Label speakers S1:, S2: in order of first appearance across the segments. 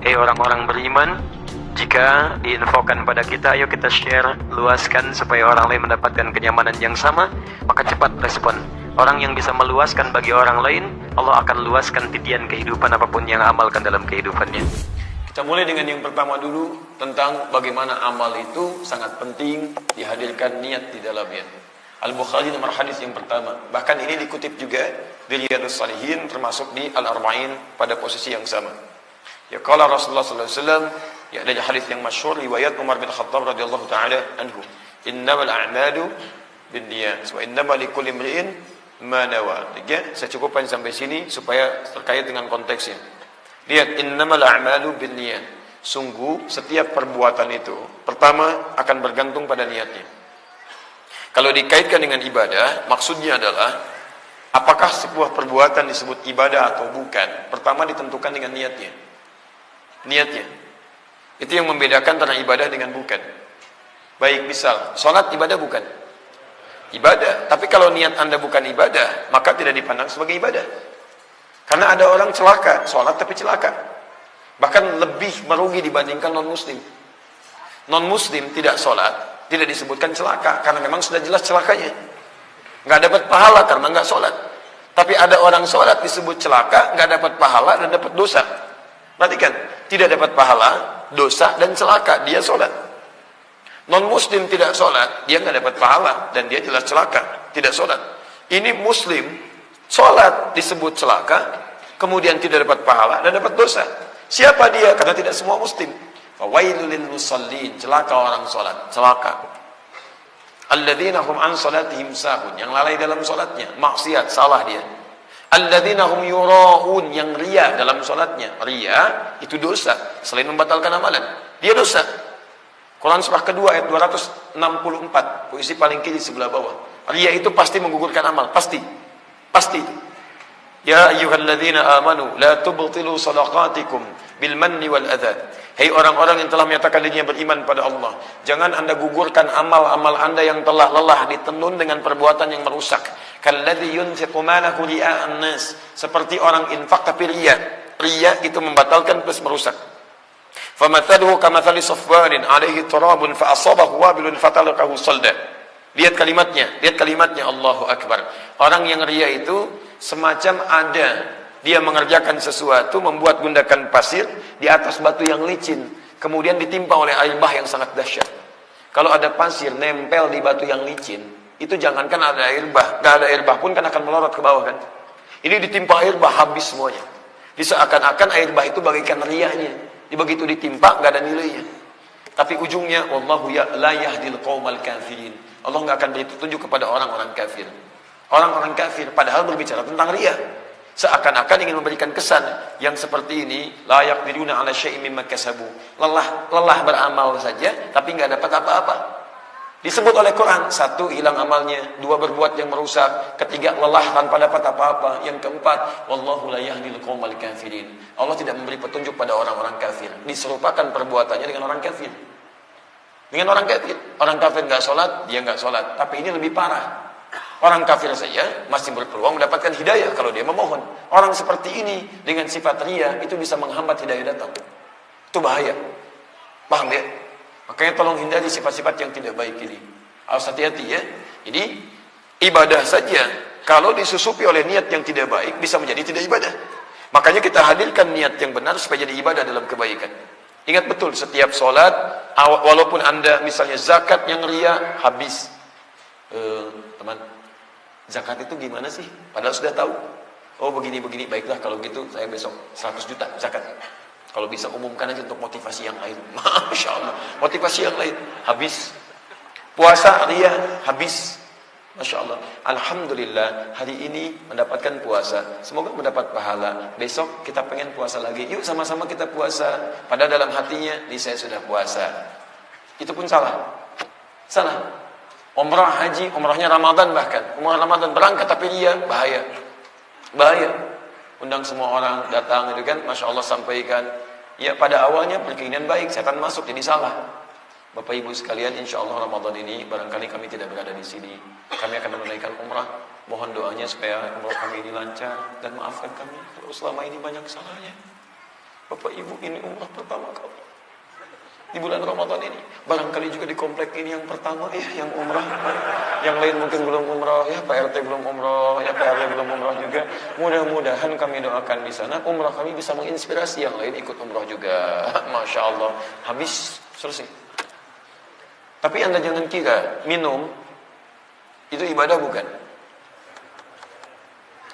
S1: Hei orang-orang beriman, jika diinfokan pada kita, ayo kita share, luaskan supaya orang lain mendapatkan kenyamanan yang sama, maka cepat respon. Orang yang bisa meluaskan bagi orang lain, Allah akan luaskan titian kehidupan apa pun yang amalkan dalam kehidupannya.
S2: Kita mulai dengan yang pertama dulu tentang bagaimana amal itu sangat penting dihadirkan niat di dalamnya. Al-Bukhari nomor hadis yang pertama. Bahkan ini dikutip juga di Riyadus Salihin termasuk di Al-Arba'in pada posisi yang sama. Ya kalau Rasulullah wasallam ya ada hadis yang masyhur riwayat Umar bin Khattab radhiyallahu taala anhu. Innamal a'malu binniyat wa innamal likulli imri'in ma nawa. Ya, saya cukupkan sampai sini supaya terkait dengan konteksnya. Lihat innamal a'malu binniyat. Sungguh setiap perbuatan itu pertama akan bergantung pada niatnya. Kalau dikaitkan dengan ibadah, maksudnya adalah apakah sebuah perbuatan disebut ibadah atau bukan? Pertama ditentukan dengan niatnya. Niatnya. Itu yang membedakan antara ibadah dengan bukan. Baik, misal, sholat ibadah bukan? Ibadah. Tapi kalau niat anda bukan ibadah, maka tidak dipandang sebagai ibadah. Karena ada orang celaka, sholat tapi celaka. Bahkan lebih merugi dibandingkan non-muslim. Non-muslim tidak sholat, tidak disebutkan celaka. Karena memang sudah jelas celakanya. Nggak dapat pahala karena nggak sholat. Tapi ada orang sholat disebut celaka, nggak dapat pahala dan dapat dosa. Perhatikan, tidak dapat pahala, dosa dan celaka. Dia sholat. Non-muslim tidak sholat, dia nggak dapat pahala dan dia jelas celaka, tidak sholat. Ini muslim Sholat disebut celaka, kemudian tidak dapat pahala dan dapat dosa. Siapa dia? Karena tidak semua muslim. Fawailul musallin, celaka orang sholat, celaka. Alladzina hum an salatihim sahun, yang lalai dalam sholatnya, maksiat, salah dia. Alladzina hum yura'un, yang ria dalam sholatnya. Ria itu dosa, selain membatalkan amalan. Dia dosa. Quran surah kedua ayat 264, puisi paling kiri sebelah bawah. Ria itu pasti menggugurkan amal, pasti. Pasti itu. Ya ayyuhalladzina amanu la tubtilu sadaqatikum bil manni wal adha. Hei orang-orang yang telah menyatakan dirinya beriman pada Allah, jangan Anda gugurkan amal-amal Anda yang telah lelah ditenun dengan perbuatan yang merusak. Kalladzi yunfiqu malahu ria'an nas, seperti orang infak tapi riya. Riya itu membatalkan plus merusak. Famathaluhu kamathali safwanin alaihi turabun fa asabahu wabilun fatalaqahu salda. Lihat kalimatnya, lihat kalimatnya Allahu Akbar. Orang yang ria itu semacam ada dia mengerjakan sesuatu, membuat gundakan pasir di atas batu yang licin, kemudian ditimpa oleh air bah yang sangat dahsyat. Kalau ada pasir nempel di batu yang licin, itu jangankan ada air bah, nggak ada air bah pun kan akan melorot ke bawah kan. Ini ditimpa air bah habis semuanya. Diseakan-akan air bah itu bagaikan riaknya. Begitu ditimpa nggak ada nilainya. Tapi ujungnya wallahu ya la yahdil qaumal kafirin. Allah nggak akan beri petunjuk kepada orang-orang kafir. Orang-orang kafir padahal berbicara tentang ria. Seakan-akan ingin memberikan kesan yang seperti ini layak diruna ala syai'in mimma kasabu. Lelah lelah beramal saja tapi nggak dapat apa-apa. Disebut oleh Quran, satu hilang amalnya, dua berbuat yang merusak, ketiga lelah tanpa dapat apa-apa, yang keempat wallahu la yahdil qaumal kafirin. Allah tidak memberi petunjuk pada orang-orang kafir. Diserupakan perbuatannya dengan orang kafir. Dengan orang kafir. Orang kafir nggak sholat, dia nggak sholat. Tapi ini lebih parah. Orang kafir saja masih berpeluang mendapatkan hidayah kalau dia memohon. Orang seperti ini dengan sifat ria itu bisa menghambat hidayah datang. Itu bahaya. Paham ya? Makanya tolong hindari sifat-sifat yang tidak baik ini. Harus hati-hati ya. Jadi ibadah saja kalau disusupi oleh niat yang tidak baik bisa menjadi tidak ibadah. Makanya kita hadirkan niat yang benar supaya jadi ibadah dalam kebaikan. Ingat betul setiap sholat walaupun anda misalnya zakat yang ria habis. Eh, teman, zakat itu gimana sih? Padahal sudah tahu. Oh begini-begini, baiklah kalau gitu saya besok 100 juta zakat. Kalau bisa umumkan aja untuk motivasi yang lain. Masya Allah. Motivasi yang lain. Habis. Puasa ria. Habis. Masya Allah. Alhamdulillah hari ini mendapatkan puasa. Semoga mendapat pahala. Besok kita pengen puasa lagi. Yuk sama-sama kita puasa. Padahal dalam hatinya, ini saya sudah puasa. Itu pun salah. Salah. Umrah haji, umrahnya Ramadan bahkan. Umrah Ramadan berangkat tapi dia bahaya. Bahaya. Undang semua orang datang itu kan Masya Allah sampaikan. Ya pada awalnya berkeinginan baik setan masuk jadi salah. Bapak Ibu sekalian Insya Allah Ramadan ini barangkali kami tidak berada di sini. Kami akan menunaikan umrah. Mohon doanya supaya umrah kami ini lancar. Dan maafkan kami kalau selama ini banyak salahnya. Bapak Ibu ini umrah pertama kali di bulan Ramadan ini. Barangkali juga di komplek ini yang pertama ya yang umrah. Yang lain mungkin belum umrah, ya Pak RT belum umrah, ya Pak RT belum umrah juga. Mudah-mudahan kami doakan di sana umrah kami bisa menginspirasi yang lain ikut umrah juga. Masya Allah. Habis selesai. Tapi anda jangan kira minum itu ibadah bukan.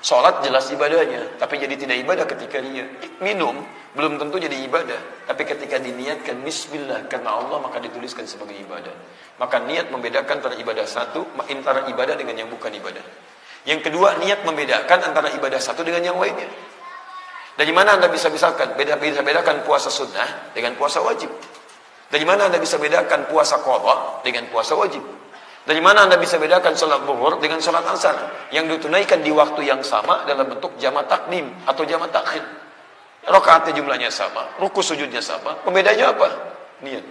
S2: Sholat jelas ibadahnya, tapi jadi tidak ibadah ketika dia minum belum tentu jadi ibadah. Tapi ketika diniatkan Bismillah karena Allah maka dituliskan sebagai ibadah. Maka niat membedakan antara ibadah satu, antara ibadah dengan yang bukan ibadah. Yang kedua niat membedakan antara ibadah satu dengan yang lainnya. Dari mana anda bisa misalkan beda beda bedakan puasa sunnah dengan puasa wajib? Dari mana anda bisa bedakan puasa qadha dengan puasa wajib? Dari mana anda bisa bedakan sholat zuhur dengan sholat asar yang ditunaikan di waktu yang sama dalam bentuk jama takdim atau jama takhir. Rakaatnya jumlahnya sama, ruku sujudnya sama. Pembedanya apa? Niat.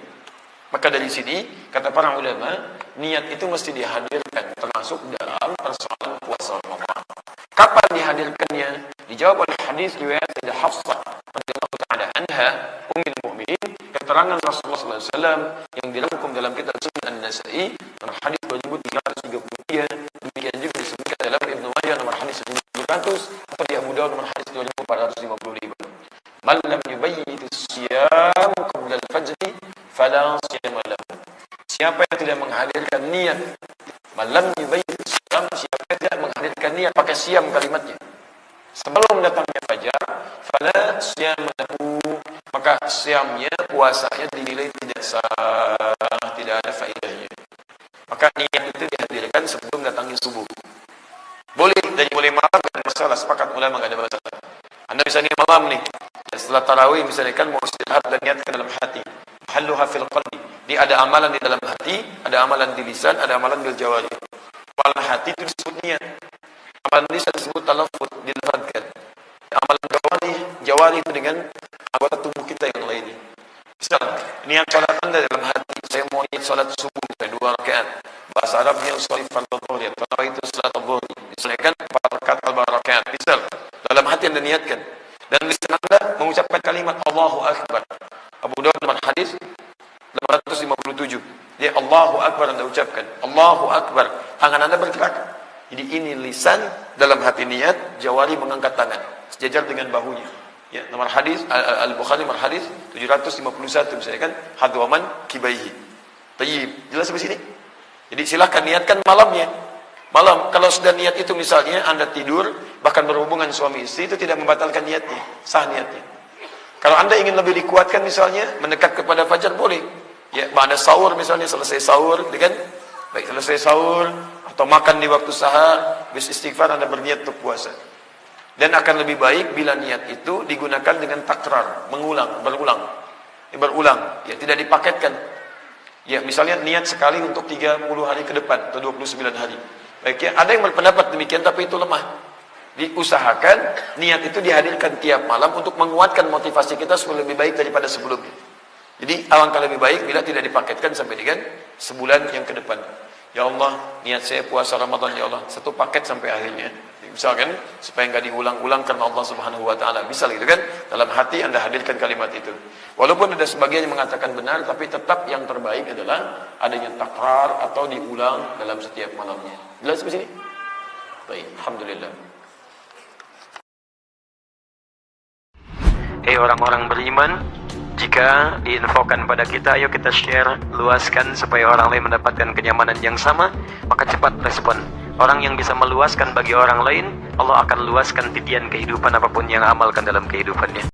S2: Maka dari sini kata para ulama, niat itu mesti dihadirkan termasuk dalam persoalan puasa Ramadan. Kapan dihadirkannya? Dijawab oleh hadis riwayat Sayyidah Hafsah radhiyallahu taala anha, ummul mukminin, keterangan Rasulullah SAW yang dirangkum dalam kitab Sunan An-Nasa'i hadis 2333 demikian juga disebutkan dalam Ibnu Majah nomor hadis 1700 atau di Abu Dawud nomor hadis 2455 man lam yubayyit siyam qabla al-fajr fala siyam lahu siapa yang tidak menghadirkan niat man lam yubayyit siyam siapa yang tidak menghadirkan niat pakai siam kalimatnya sebelum datangnya fajar fala lahu maka siamnya puasanya dinilai tidak sah tidak ada faedahnya maka niat itu dihadirkan sebelum datangnya subuh. Boleh dari mulai malam dan masalah sepakat ulama enggak ada masalah. Anda bisa nih malam nih. Dan setelah tarawih misalnya kan mau istirahat dan niatkan dalam hati. Mahalluha fil qalbi. Dia ada amalan di dalam hati, ada amalan di lisan, ada amalan di jawari. Amalan hati itu disebut niat. Amalan lisan disebut talaffuz, dilafadzkan. Amalan jawari, jawari itu dengan anggota tubuh kita yang lainnya. Misal, niat salat Anda dalam hati, saya mau niat salat subuh saya dua rakaat. Bahasa Arabnya usolli fardhu dhuhr, kalau itu salat dhuhr. Misalkan empat rakaat al rakaat. Misal, dalam hati Anda niatkan dan lisan Anda mengucapkan kalimat Allahu Akbar. Abu Dawud dalam hadis 857. Dia Allahu Akbar Anda ucapkan. Allahu Akbar. Tangan Anda bergerak. Jadi ini lisan dalam hati niat, jawari mengangkat tangan sejajar dengan bahunya. Ya, nomor hadis Al-Bukhari nomor hadis 751 misalnya kan hadwaman kibaihi. Tayyib. Jelas sampai sini? Jadi silahkan niatkan malamnya. Malam kalau sudah niat itu misalnya Anda tidur bahkan berhubungan suami istri itu tidak membatalkan niatnya, sah niatnya. Kalau Anda ingin lebih dikuatkan misalnya mendekat kepada fajar boleh. Ya, pada sahur misalnya selesai sahur, kan? Baik selesai sahur atau makan di waktu sahar, bis istighfar Anda berniat untuk puasa. Dan akan lebih baik bila niat itu digunakan dengan takrar, mengulang, berulang. Ya, berulang, ya tidak dipaketkan. Ya, misalnya niat sekali untuk 30 hari ke depan atau 29 hari. Baik ya, ada yang berpendapat demikian tapi itu lemah. Diusahakan niat itu dihadirkan tiap malam untuk menguatkan motivasi kita supaya lebih baik daripada sebelumnya. Jadi alangkah lebih baik bila tidak dipaketkan sampai dengan sebulan yang ke depan. Ya Allah, niat saya puasa Ramadan ya Allah, satu paket sampai akhirnya. Misalkan supaya enggak diulang-ulang karena Allah Subhanahu wa taala. Bisa gitu kan? Dalam hati Anda hadirkan kalimat itu. Walaupun ada sebagian yang mengatakan benar tapi tetap yang terbaik adalah adanya takrar atau diulang dalam setiap malamnya. Jelas di sini? Baik, alhamdulillah.
S1: Hei orang-orang beriman, jika diinfokan pada kita, ayo kita share, luaskan supaya orang lain mendapatkan kenyamanan yang sama, maka cepat respon. Orang yang bisa meluaskan bagi orang lain, Allah akan luaskan titian kehidupan apa pun yang amalkan dalam kehidupannya.